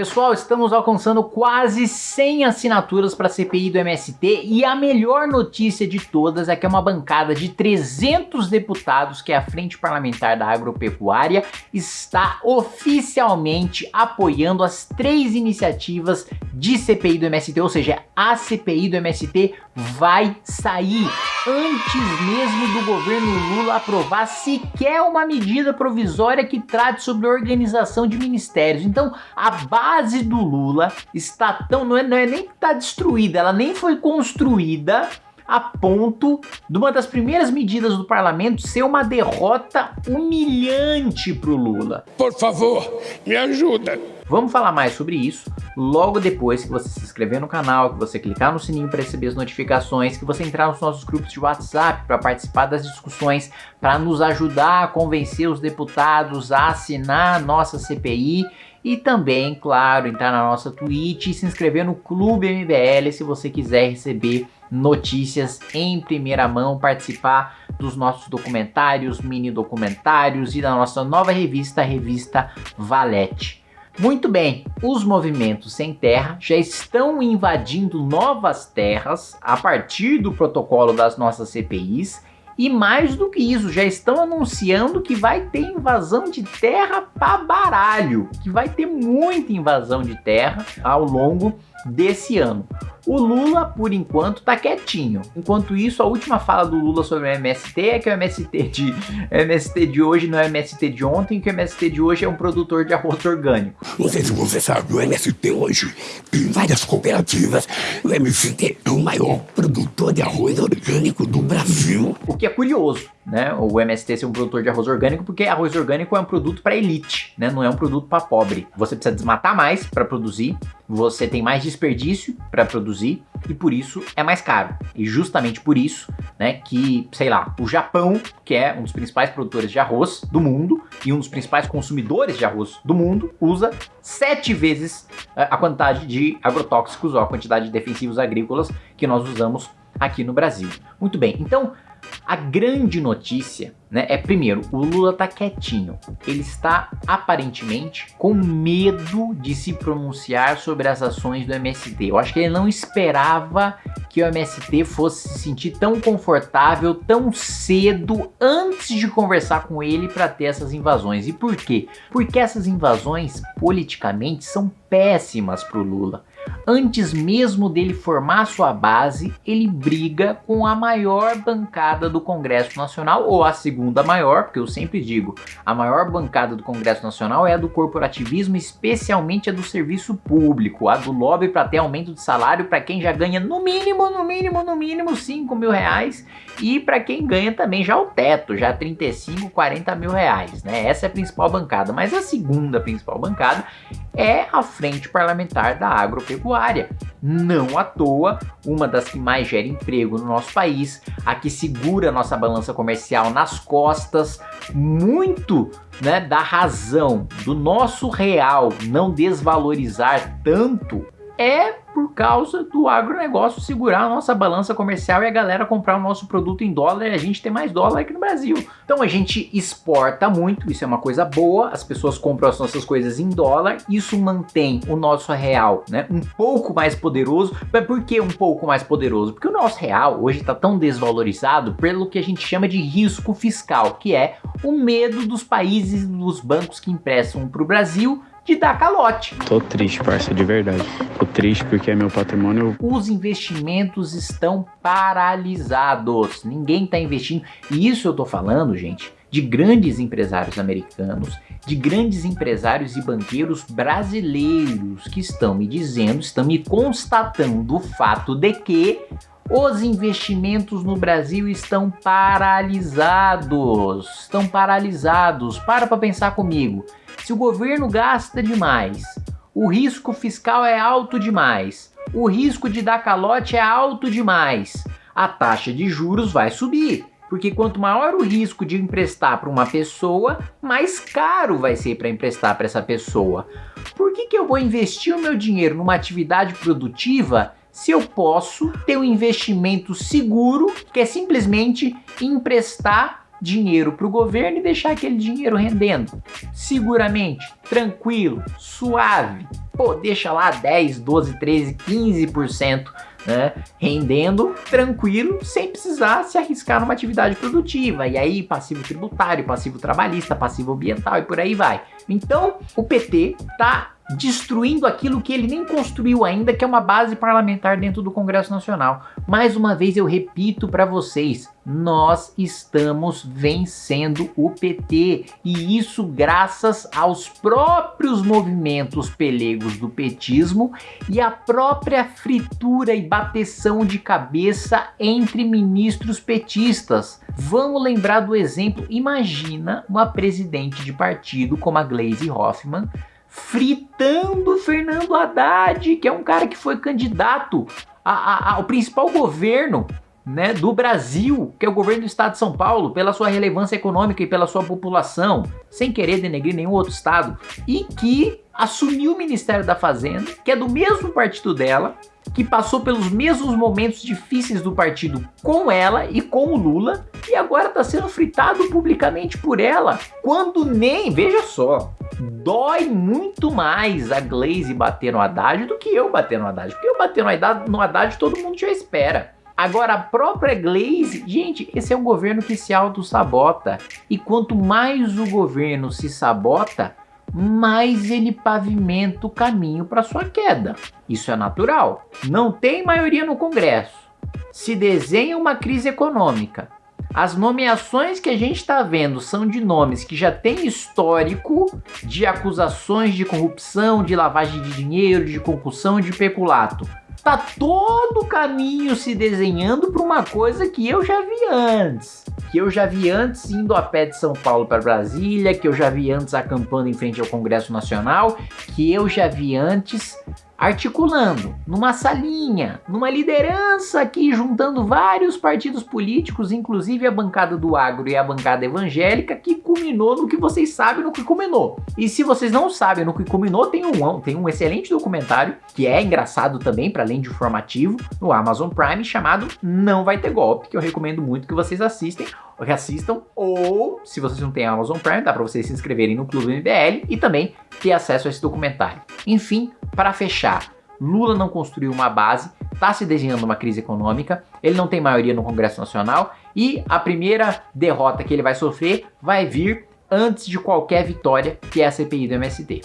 Pessoal, estamos alcançando quase 100 assinaturas para a CPI do MST e a melhor notícia de todas é que é uma bancada de 300 deputados, que é a Frente Parlamentar da Agropecuária, está oficialmente apoiando as três iniciativas de CPI do MST, ou seja, a CPI do MST vai sair antes mesmo do governo Lula aprovar sequer uma medida provisória que trate sobre organização de ministérios. Então, a base do Lula está tão... não é, não é nem que está destruída, ela nem foi construída a ponto de uma das primeiras medidas do parlamento ser uma derrota humilhante para o Lula. Por favor, me ajuda. Vamos falar mais sobre isso logo depois que você se inscrever no canal, que você clicar no sininho para receber as notificações, que você entrar nos nossos grupos de WhatsApp para participar das discussões, para nos ajudar a convencer os deputados a assinar a nossa CPI e também, claro, entrar na nossa Twitch e se inscrever no Clube MBL se você quiser receber notícias em primeira mão, participar dos nossos documentários, mini documentários e da nossa nova revista, a revista Valete. Muito bem, os movimentos sem terra já estão invadindo novas terras a partir do protocolo das nossas CPIs e mais do que isso, já estão anunciando que vai ter invasão de terra para baralho, que vai ter muita invasão de terra ao longo desse ano. O Lula, por enquanto, tá quietinho. Enquanto isso, a última fala do Lula sobre o MST é que o MST de, o MST de hoje não é o MST de ontem, que o MST de hoje é um produtor de arroz orgânico. Não sei se você sabe, o MST hoje tem várias cooperativas. O MST é o maior produtor de arroz orgânico do Brasil. O que é curioso, né? O MST ser um produtor de arroz orgânico, porque arroz orgânico é um produto para elite, né? Não é um produto para pobre. Você precisa desmatar mais para produzir, você tem mais desperdício para produzir e por isso é mais caro. E justamente por isso, né, que, sei lá, o Japão, que é um dos principais produtores de arroz do mundo e um dos principais consumidores de arroz do mundo, usa sete vezes eh, a quantidade de agrotóxicos ou a quantidade de defensivos agrícolas que nós usamos aqui no Brasil. Muito bem, então a grande notícia, né, é primeiro, o Lula tá quietinho. Ele está aparentemente com medo de se pronunciar sobre as ações do MST. Eu acho que ele não esperava que o MST fosse se sentir tão confortável tão cedo antes de conversar com ele para ter essas invasões. E por quê? Porque essas invasões politicamente são péssimas para o Lula. Antes mesmo dele formar sua base, ele briga com a maior bancada do Congresso Nacional, ou a segunda maior, porque eu sempre digo, a maior bancada do Congresso Nacional é a do corporativismo, especialmente a do serviço público, a do lobby para ter aumento de salário para quem já ganha no mínimo, no mínimo, no mínimo 5 mil reais, e para quem ganha também já o teto, já 35, 40 mil reais, né? Essa é a principal bancada, mas a segunda principal bancada é a Frente Parlamentar da Agropecuária. Não à toa, uma das que mais gera emprego no nosso país, a que segura nossa balança comercial nas costas, muito né, da razão do nosso real não desvalorizar tanto é por causa do agronegócio segurar a nossa balança comercial e a galera comprar o nosso produto em dólar e a gente ter mais dólar aqui no Brasil. Então a gente exporta muito, isso é uma coisa boa, as pessoas compram as nossas coisas em dólar, isso mantém o nosso real né, um pouco mais poderoso. Mas por que um pouco mais poderoso? Porque o nosso real hoje está tão desvalorizado pelo que a gente chama de risco fiscal, que é o medo dos países dos bancos que emprestam para o Brasil de dar calote. Tô triste, parça, de verdade. Triste porque é meu patrimônio. Os investimentos estão paralisados. Ninguém tá investindo. E isso eu tô falando, gente, de grandes empresários americanos, de grandes empresários e banqueiros brasileiros que estão me dizendo, estão me constatando o fato de que os investimentos no Brasil estão paralisados. Estão paralisados. Para para pensar comigo. Se o governo gasta demais, o risco fiscal é alto demais, o risco de dar calote é alto demais, a taxa de juros vai subir. Porque quanto maior o risco de emprestar para uma pessoa, mais caro vai ser para emprestar para essa pessoa. Por que, que eu vou investir o meu dinheiro numa atividade produtiva se eu posso ter um investimento seguro, que é simplesmente emprestar dinheiro para o governo e deixar aquele dinheiro rendendo. Seguramente, tranquilo, suave. Pô, deixa lá 10, 12, 13, 15% né, rendendo tranquilo, sem precisar se arriscar numa atividade produtiva. E aí, passivo tributário, passivo trabalhista, passivo ambiental e por aí vai. Então, o PT tá destruindo aquilo que ele nem construiu ainda, que é uma base parlamentar dentro do Congresso Nacional. Mais uma vez eu repito para vocês, nós estamos vencendo o PT e isso graças aos próprios movimentos pelegos do petismo e a própria fritura e bateção de cabeça entre ministros petistas. Vamos lembrar do exemplo, imagina uma presidente de partido como a Gleisi Hoffmann fritando Fernando Haddad, que é um cara que foi candidato ao principal governo né, do Brasil, que é o governo do estado de São Paulo, pela sua relevância econômica e pela sua população, sem querer denegrir nenhum outro estado, e que assumiu o Ministério da Fazenda, que é do mesmo partido dela, que passou pelos mesmos momentos difíceis do partido com ela e com o Lula, e agora está sendo fritado publicamente por ela, quando nem, veja só, dói muito mais a Glaze bater no Haddad do que eu bater no Haddad, porque eu bater no Haddad, no Haddad todo mundo já espera. Agora, a própria Glaze, gente, esse é um governo que se auto-sabota. E quanto mais o governo se sabota, mais ele pavimenta o caminho para sua queda. Isso é natural. Não tem maioria no Congresso. Se desenha uma crise econômica. As nomeações que a gente está vendo são de nomes que já têm histórico de acusações de corrupção, de lavagem de dinheiro, de concussão, de peculato. Tá todo o caminho se desenhando para uma coisa que eu já vi antes. Que eu já vi antes indo a pé de São Paulo para Brasília, que eu já vi antes acampando em frente ao Congresso Nacional, que eu já vi antes articulando numa salinha, numa liderança aqui, juntando vários partidos políticos, inclusive a bancada do agro e a bancada evangélica, que culminou no que vocês sabem no que culminou. E se vocês não sabem no que culminou, tem um, tem um excelente documentário, que é engraçado também, para além de informativo, no Amazon Prime, chamado Não Vai Ter Golpe, que eu recomendo muito que vocês assistem, que assistam, ou se vocês não têm Amazon Prime, dá para vocês se inscreverem no Clube MBL e também ter acesso a esse documentário. Enfim, para fechar, Lula não construiu uma base, está se desenhando uma crise econômica, ele não tem maioria no Congresso Nacional e a primeira derrota que ele vai sofrer vai vir antes de qualquer vitória, que é a CPI do MST.